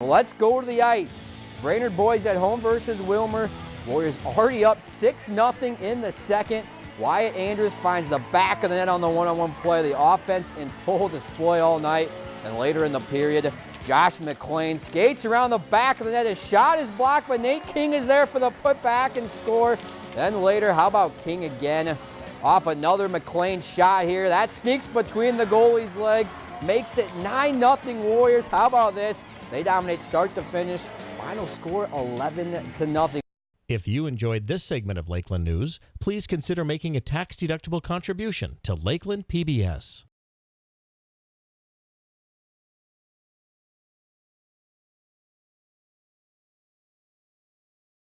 Let's go to the ice. Brainerd boys at home versus Willmar. Warriors already up 6-0 in the second. Wyatt Andrews finds the back of the net on the one-on-one play. The offense in full display all night. And later in the period, Josh McLean skates around the back of the net. His shot is blocked, but Nate King is there for the putback and score. Then later, how about King again? Off another McLean shot here. That sneaks between the goalie's legs. Makes it 9-0 Warriors. How about this? They dominate start to finish. Final score 11 to nothing. If you enjoyed this segment of Lakeland News, please consider making a tax-deductible contribution to Lakeland PBS.